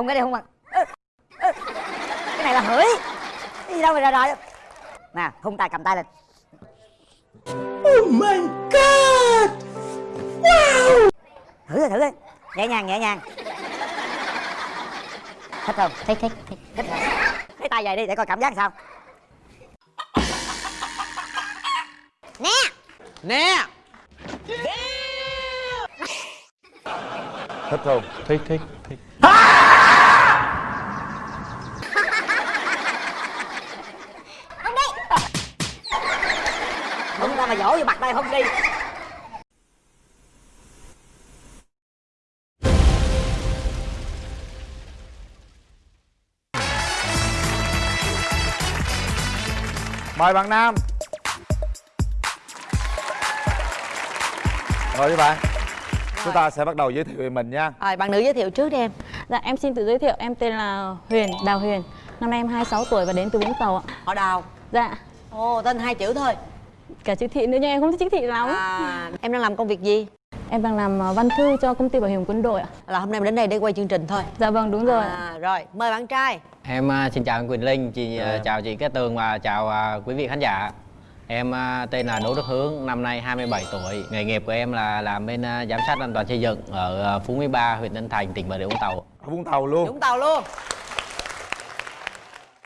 hôn cái đây hôn mặt Ơ, ơ. cái này là hửi. Cái gì đâu mà rồi rồi nè hôn tay cầm tay lên. Oh my god! thử đi thử đi nhẹ nhàng nhẹ nhàng. Thích không? Thích thích thích. Thích lấy tay về đi để coi cảm giác sao. Nè! Nè! Thích không? Thích thích thích. Không đi vô mặt đây không đi mời bạn nam. Rồi các bạn. Chúng ta sẽ bắt đầu giới thiệu về mình nha. Rồi, bạn nữ giới thiệu trước đi em. Dạ em xin tự giới thiệu, em tên là Huyền, Đào Huyền. Năm nay em 26 tuổi và đến từ Vũng Tàu ạ. Họ đào. Dạ, Ồ, tên hai chữ thôi cả chữ thị nữa nhưng em không thích chữ thị lắm. À, Em đang làm công việc gì? Em đang làm ờ, văn thư cho công ty bảo hiểm quân đội ạ. Là hôm nay em đến đây để quay chương trình thôi. Dạ vâng đúng rồi. À, Rồi, mời bạn trai. Em à, xin chào anh Quỳnh Linh chị à, chào chị Cát Tường và chào à, quý vị khán giả. Em à, tên là Đỗ Đức Hướng năm nay 27 tuổi. Nghề nghiệp của em là làm bên giám sát an toàn xây dựng ở Phú Mỹ Ba huyện Tân Thành tỉnh Bà Rịa Vũng Tàu. Ở vũng tàu luôn. Vũng Tàu luôn.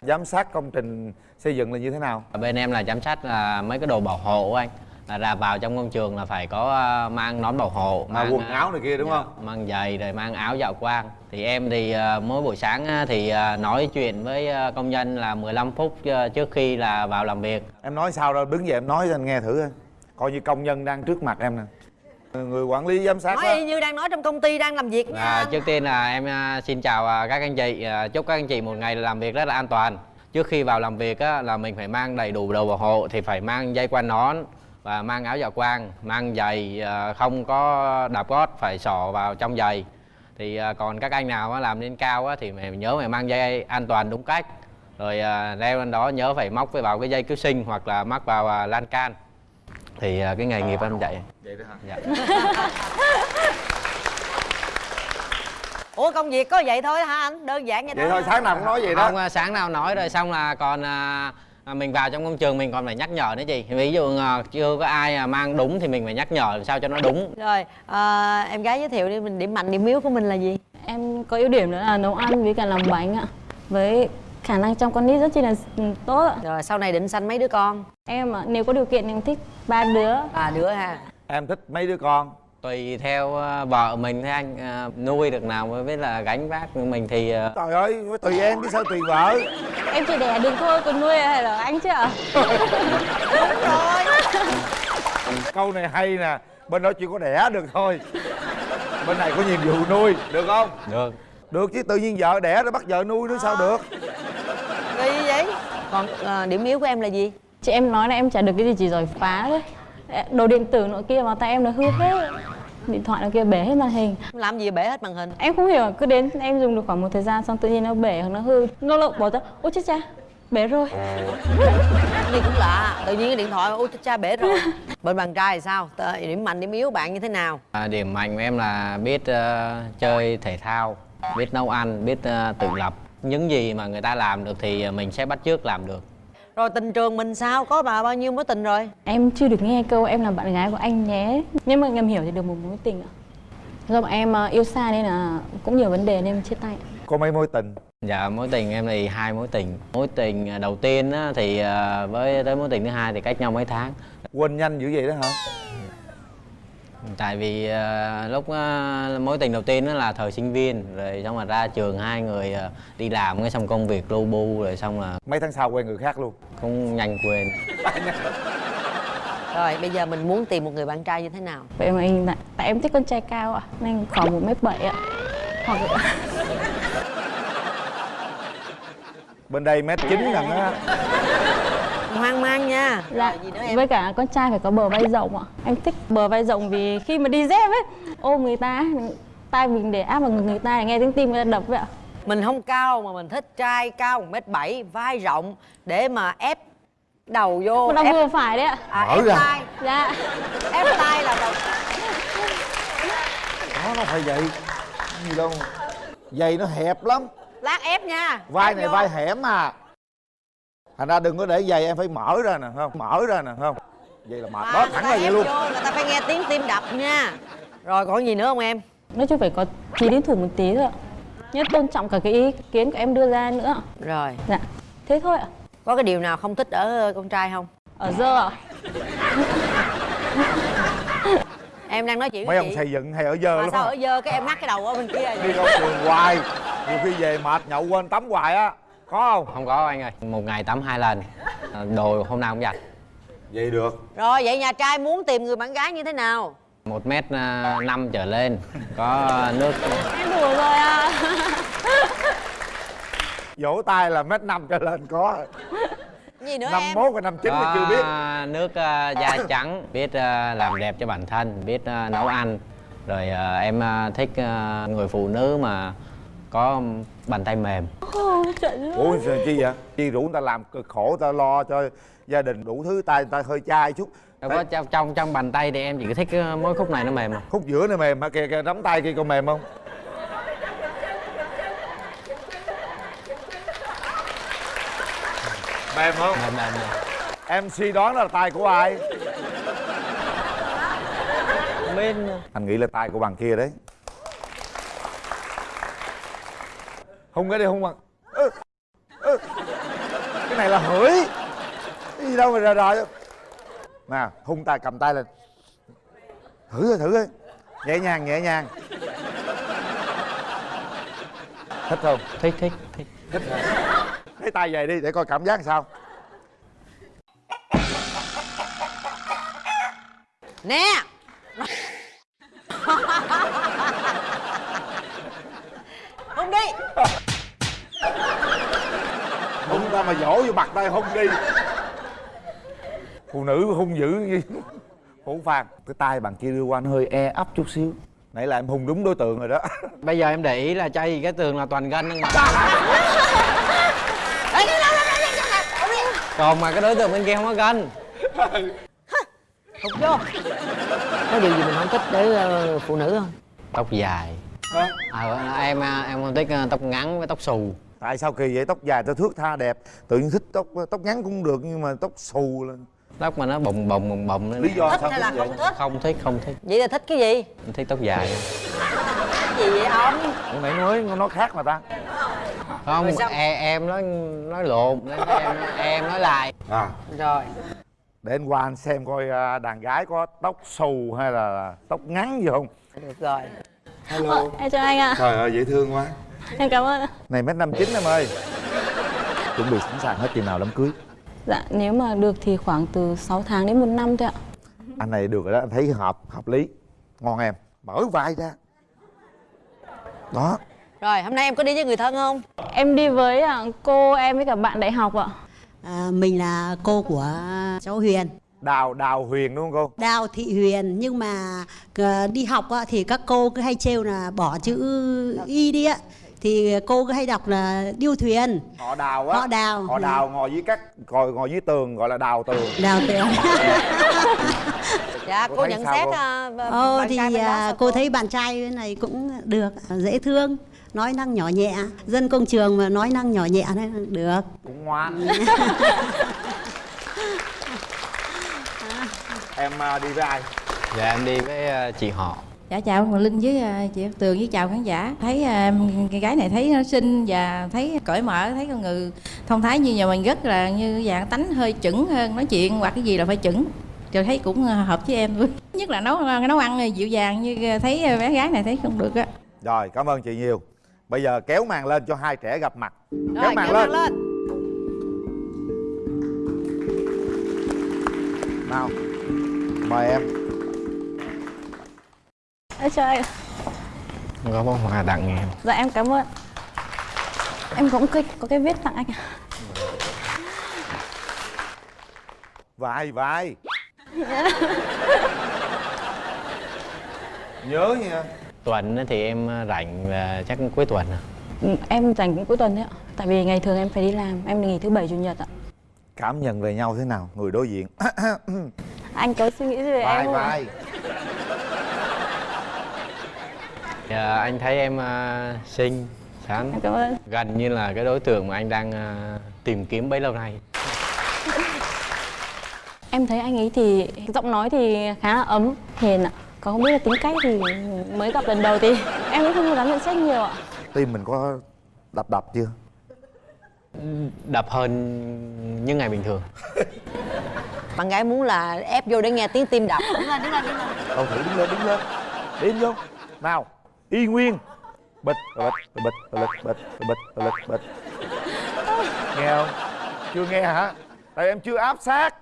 Giám sát công trình xây dựng là như thế nào? Bên em là giám sát là mấy cái đồ bảo hộ anh. Là ra vào trong công trường là phải có à, mang nón bảo hộ mà quần à, áo này kia đúng dạ, không? mang giày rồi mang áo dạo quang. Thì em thì à, mỗi buổi sáng á, thì nói chuyện với công nhân là 15 phút trước khi là vào làm việc. Em nói sao đâu đứng dậy em nói cho anh nghe thử coi. coi như công nhân đang trước mặt em nè. Người quản lý giám sát Nói đó y như đang nói trong công ty đang làm việc nha. À, trước tiên là em xin chào các anh chị. Chúc các anh chị một ngày làm việc rất là an toàn trước khi vào làm việc á, là mình phải mang đầy đủ đồ bảo hộ thì phải mang dây quai nón và mang áo dạ quang mang giày à, không có đạp gót phải xỏ vào trong giày. Thì à, còn các anh nào làm lên cao á, thì mày nhớ phải mang dây an toàn đúng cách. Rồi à, đeo lên đó nhớ phải móc vào cái dây cứu sinh hoặc là mắc vào lan can. Thì cái nghề nghiệp em dạy vậy đó hả? Dạ. Ủa công việc có vậy thôi hả anh? Đơn giản vậy, vậy thôi sáng nào cũng nói vậy đó. Không à, sáng nào nói rồi xong là còn à, à, mình vào trong công trường mình còn phải nhắc nhở nữa chị. Ví dụ à, chưa có ai à, mang đúng thì mình phải nhắc nhở làm sao cho nó đúng. Rồi, à, em gái giới thiệu đi, mình điểm mạnh, điểm yếu của mình là gì? Em có ưu điểm nữa là nấu ăn với cả làm bánh ạ. Với khả năng trong con nít rất chi là tốt ạ. Rồi, sau này định sanh mấy đứa con? Em ạ, nếu có điều kiện em thích ba đứa. À, đứa ha. Em thích mấy đứa con tùy theo à, vợ mình thôi anh. À, nuôi được nào mới biết là gánh vác mình thì à, trời ơi tùy em chứ sao tùy vợ? Em chỉ đẻ được thôi, còn nuôi hay là anh chứ ạ? Câu này hay nè bên đó chỉ có đẻ được thôi. Bên này có nhiệm vụ nuôi được không? Được. Được chứ tự nhiên vợ đẻ rồi bắt vợ nuôi nữa sao được? Kỳ vậy? Còn à, điểm yếu của em là gì? Chị em nói là em chả được cái gì chỉ giỏi phá thôi Đồ điện tử nọ kia mà tay em nó hư hết Điện thoại nó kia bể hết màn hình. Làm gì bể hết màn hình? Em không hiểu, cứ đến em dùng được khoảng một thời gian xong tự nhiên nó bể hoặc nó hư. Lâu lâu bỏ ra, ôi chết cha, bể rồi. Gì cũng lạ, tự nhiên cái điện thoại, ôi cha bể rồi. Bên bạn trai thì sao? Điểm mạnh, điểm yếu bạn như thế nào? à, điểm mạnh của em là biết à, chơi thể thao biết nấu ăn biết à, tự lập. Những gì mà người ta làm được thì mình sẽ bắt chước làm được Rồi tình trường mình sao? Có bà bao nhiêu mối tình rồi? Em chưa được nghe câu em là bạn gái của anh nhé. Nhưng mà ngầm hiểu thì được một mối tình ạ. Do bọn em ờ, yêu xa nên là cũng nhiều vấn đề nên em chia tay. Có mấy mối tình? Dạ mối tình em thì hai mối tình. Mối tình đầu tiên á, thì à, với tới mối tình thứ hai thì cách nhau mấy tháng. Quên nhanh dữ vậy đó hả Tại vì à, lúc à, mối tình đầu tiên đó là thời sinh viên Rồi xong rồi ra trường hai người à, đi làm cái xong công việc lu bu Rồi xong là mấy tháng sau quen người khác luôn. Cũng nhanh quên. Rồi, bây giờ mình muốn tìm một người bạn trai như thế nào? Vậy mà anh tại, tại em thích con trai cao ạ Nên khoảng một mét bảy ạ. Hoặc bên đây mét chín lần á Hoang mang nha. Dạ, Rồi, gì nữa em? với cả con trai phải có bờ vai rộng ạ. Em thích bờ vai rộng vì khi mà đi dép ấy Ôm người ta, tay mình để áp vào ngực người ta để nghe tiếng tim người ta đập vậy ạ. Mình không cao mà mình thích trai cao 1m7, vai rộng Để mà ép đầu vô Nó ép, vừa phải đấy ạ. À, Mở ép ra. tay Dạ. Ép tay là đầu đó nó phải vậy. Gì đâu. Giày nó hẹp lắm. Lát ép nha. Vai Ép này vô. vai hẻm mà thành ra đừng có để giày em phải mở ra nè không? Mở ra nè không? Vậy là mệt À, đó thẳng là vậy luôn. vô, người ta phải nghe tiếng tim đập nha. Rồi còn gì nữa không em? Nói chung phải có tí đến thủ một tí thôi ạ. Nhất tôn trọng cả cái ý kiến của em đưa ra nữa. Rồi. Dạ. Thế thôi ạ. Có cái điều nào không thích ở con trai không? Ở dơ ạ. Em đang nói chuyện mấy ông xây dựng hay ở dơ mà lắm sao á. ở dơ cái em ngắt cái đầu ở bên kia đi công trường hoài. Nhiều khi về mệt nhậu quên tắm hoài á có không? Không có anh ơi. Một ngày tắm hai lần. Ờ, đồ hôm nào cũng giặt vậy được. Rồi vậy nhà trai muốn tìm người bạn gái như thế nào? Một mét à, năm trở lên. Có nước. Em đùa rồi à. Vỗ tay là mét năm trở lên có. Gì nữa năm em? mốt và năm chín là chưa biết. nước à, da trắng biết làm đẹp cho bản thân biết nấu ăn. Rồi em thích người phụ nữ mà có bàn tay mềm. Ôi, trời ủa sao chi vậy? Chi rủ người ta làm cực khổ người ta lo cho gia đình đủ thứ tay người ta hơi chai chút. Đâu có trong trong trong bàn tay thì em chỉ thích à, mỗi khúc này nó mềm mà. Khúc giữa này mềm hả kìa kìa nắm tay kia còn mềm không? Mềm không? Mềm mềm mềm. Mc đoán là tay của ai? Không biết anh nghĩ là tay của bằng kia đấy hung cái đi hung bằng. Ơ, ơ. cái này là hửi. Cái gì đâu mà rờ rờ nè hung tay cầm tay lên. Thử thôi thử thôi. Nhẹ nhàng nhẹ nhàng. Thích không? Thích thích thích. Lấy tay về đi để coi cảm giác sao. Nè không đi hung ta mà dỗ vô mặt tay hung đi. Phụ nữ hung dữ như hổ phàn cái tay bằng kia đưa qua nó hơi e ấp chút xíu. Nãy là em hung đúng đối tượng rồi đó. Bây giờ em để ý là chay cái tường là toàn nhưng mà còn mà cái đối tượng bên kia không có gân. Thục vô có. Điều gì mình không thích để ờ, phụ nữ không? Tóc dài. À, em à, em không thích tóc ngắn với tóc xù tại sao kỳ vậy? Tóc dài tao thước tha đẹp. Tự nhiên thích tóc tóc ngắn cũng được nhưng mà tóc xù lên. Tóc mà nó bồng bồng bồng bồng lên lý do thích sao hay là thích vậy? không thích. Không thích không thích. Vậy là thích cái gì? Thích tóc dài. Cái gì vậy ông? Nãy nói nó khác mà ta. Không sao? em, em nói nói lộn em em nói lại. À. Rồi. Để anh qua anh xem coi à, đàn gái có tóc xù hay là tóc ngắn gì không? Được rồi. Ờ, em chào anh ạ. Trời ơi dễ thương quá em cảm ơn. Ạ này mét năm chín em ơi. Chuẩn bị sẵn sàng hết chừng nào đám cưới. Dạ nếu mà được thì khoảng từ 6 tháng đến một năm thôi ạ. Anh này được rồi đó anh thấy hợp hợp lý. Ngon em mở vai ra. Đó. Rồi hôm nay em có đi với người thân không? Em đi với à, cô em với cả bạn đại học ạ. À, mình là cô của cháu Huyền. Đào đào huyền đúng không cô? Đào Thị Huyền nhưng mà ờ, đi học á, thì các cô cứ hay trêu là bỏ chữ y đi á thì cô cứ hay đọc là điêu thuyền. Họ đào á. Họ đào. họ đào ngồi dưới các ngồi ngồi dưới tường gọi là đào tường. Đào thuyền dạ. Cô cô thấy nhận xét cô? à, b- Ồ bạn thì trai bên đó à, sao cô thấy bạn trai này cũng được dễ thương nói năng nhỏ nhẹ. Dân công trường mà nói năng nhỏ nhẹ đấy được. Cũng ngoan. Em à, đi với ai? Dạ em đi với à, chị họ Dạ chào Hoàng Linh với à, chị Cát Tường với chào khán giả. Thấy à, cái gái này thấy nó xinh và thấy cởi mở Thấy con người thông thái như nhà mình rất là như dạng tánh hơi chững hơn Nói chuyện hoặc cái gì là phải chững. Rồi thấy cũng à, hợp với em luôn. Nhất là nấu nấu ăn dịu dàng như thấy bé gái này thấy không được á. Rồi cảm ơn chị nhiều. Bây giờ kéo màn lên cho hai trẻ gặp mặt. Kéo rồi màn kéo lên màn lên. nào mời em ạ. không có bông hoa tặng em dạ em cảm ơn. Em cũng có, có cái viết tặng anh ạ. Vai vai. Nhớ nha. Tuần á thì em à, rảnh là chắc cuối tuần à. Ừ, em dành cũng cuối tuần đấy ạ. Tại vì ngày thường em phải đi làm. Em nghỉ thứ bảy chủ nhật ạ. Cảm nhận về nhau thế nào người đối diện? Anh có suy nghĩ gì về vai em không vai Dạ, anh thấy em à, xinh Sán em cảm ơn. Gần như là cái đối tượng mà anh đang à, tìm kiếm bấy lâu nay. Em thấy anh ấy thì giọng nói thì khá là ấm hiền ạ. Còn không biết là tính cách thì mới gặp lần đầu thì em cũng không dám nhận xét nhiều ạ. Tim mình có đập đập chưa? Đập hơn những ngày bình thường. Bạn gái muốn là ép vô để nghe tiếng tim đập. Đứng lên đứng lên đứng lên. Đâu thử đứng lên đứng lên. Đi vô. Nào y nguyên. Bịch bịch bịch bịch bịch bịch bịch bịch. Nghe không? Chưa nghe hả? Tại em chưa áp sát.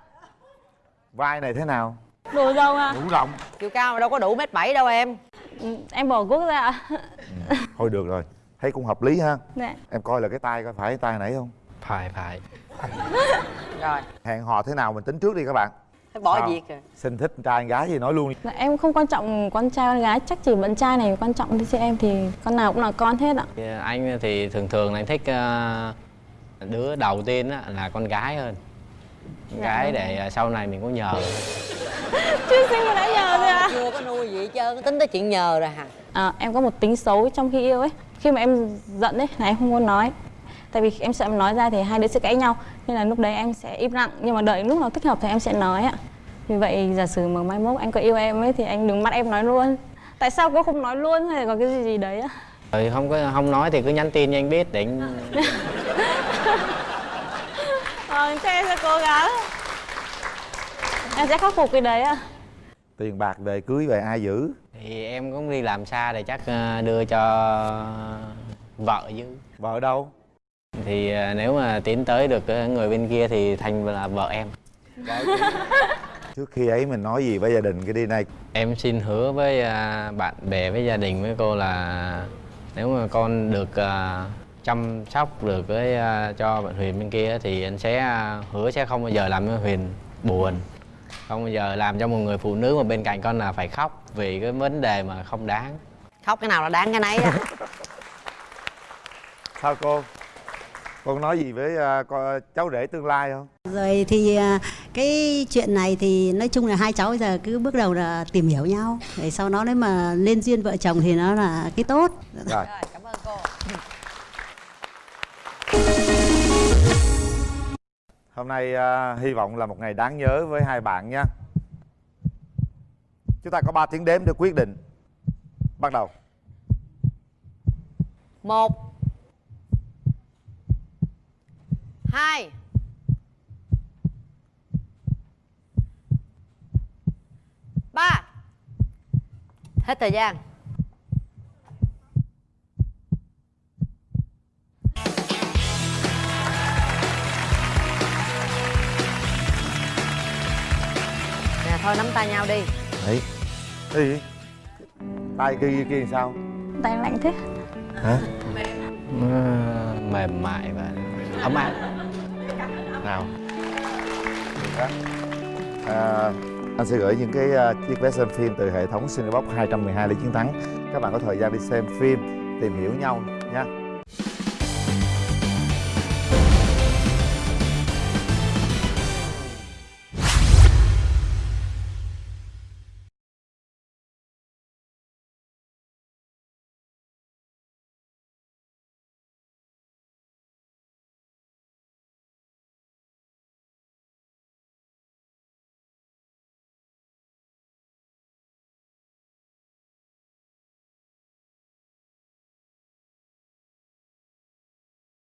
Vai này thế nào? Đồ dâu à? Đủ rộng. Chiều cao mà đâu có đủ mét bảy đâu em. Ừ, em bỏ guốc ra ạ. Thôi được rồi. Thấy cũng hợp lý ha. Dạ. Em coi là cái tay coi phải cái tay nãy không? Phải phải. Rồi. Hẹn hò thế nào mình tính trước đi các bạn bỏ Sao? việc rồi. Xin thích trai con gái gì nói luôn đi. Dạ, em không quan trọng con trai con gái chắc chỉ bạn trai này quan trọng với em thì con nào cũng là con hết ạ. Thì anh thì thường thường anh thích à, đứa đầu tiên á, là con gái hơn. Con gái để à, sau này mình có nhờ. Chưa sinh mà đã nhờ rồi ạ? Chưa có nuôi gì hết trơn tính tới chuyện nhờ rồi hả? À, em có một tính xấu trong khi yêu ấy. Khi mà em giận ấy là em không muốn nói tại vì em sợ em nói ra thì hai đứa sẽ cãi nhau nên là lúc đấy em sẽ im lặng. Nhưng mà đợi lúc nào thích hợp thì em sẽ nói ạ. Vì vậy giả sử mà mai mốt anh có yêu em ấy thì anh đừng bắt em nói luôn. Tại sao cô không nói luôn hay là có cái gì gì đấy á không có không nói thì cứ nhắn tin cho anh biết để anh ờ thế em sẽ cố gắng. Em sẽ khắc phục cái đấy ạ. Tiền bạc về cưới về ai giữ? Thì em cũng đi làm xa thì chắc à, đưa cho vợ chứ. Vợ đâu thì à, nếu mà tiến tới được cái người bên kia thì thành là vợ em. Trước khi ấy mình nói gì với gia đình cái đi này? Em xin hứa với à, bạn bè với gia đình với cô là nếu mà con được à, chăm sóc được với à, cho bạn Huyền bên kia thì anh sẽ à, hứa sẽ không bao giờ làm cho Huyền buồn. Không bao giờ làm cho một người phụ nữ mà bên cạnh con là phải khóc vì cái vấn đề mà không đáng. Khóc cái nào là đáng cái nấy á. Sao cô con nói gì với à, con, cháu rể tương lai không? Rồi thì à, cái chuyện này thì nói chung là hai cháu bây giờ cứ bước đầu là tìm hiểu nhau. Để sau đó nếu mà lên duyên vợ chồng thì nó là cái tốt. Rồi. Rồi cảm ơn cô. Hôm nay à, hy vọng là một ngày đáng nhớ với hai bạn nha. Chúng ta có 3 tiếng đếm để quyết định. Bắt đầu. Một hai. Ba. Hết thời gian. Nè thôi nắm tay nhau đi. Đấy cái gì tay kia kia, sao? Tay lạnh thế. Hả? Nó mềm mại và ấm áp nào Đó. à, anh sẽ gửi những cái uh, chiếc vé xem phim từ hệ thống Cinebox 212 lý chiến thắng các bạn có thời gian đi xem phim tìm hiểu nhau nha